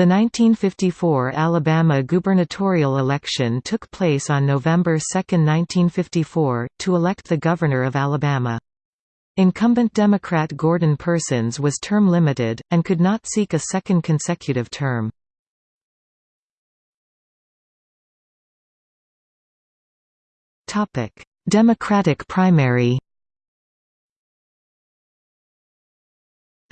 The 1954 Alabama gubernatorial election took place on November 2, 1954, to elect the governor of Alabama. Incumbent Democrat Gordon Persons was term limited, and could not seek a second consecutive term. Democratic primary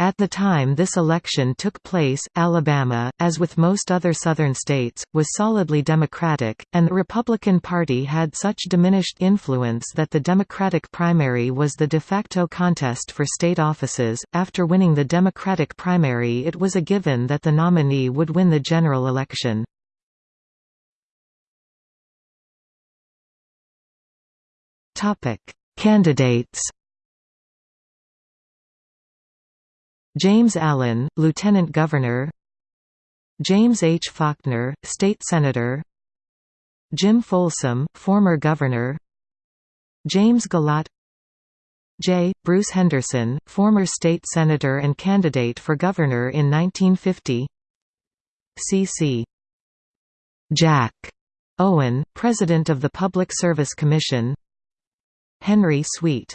At the time this election took place, Alabama, as with most other Southern states, was solidly Democratic, and the Republican Party had such diminished influence that the Democratic primary was the de facto contest for state offices. After winning the Democratic primary, it was a given that the nominee would win the general election. Topic: Candidates James Allen, Lieutenant Governor. James H. Faulkner, State Senator. Jim Folsom, former Governor. James Galat. J. Bruce Henderson, former state senator and candidate for governor in 1950 C.C. Jack Owen, president of the Public Service Commission. Henry Sweet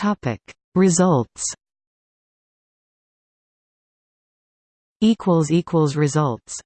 Topic. Results equals equals results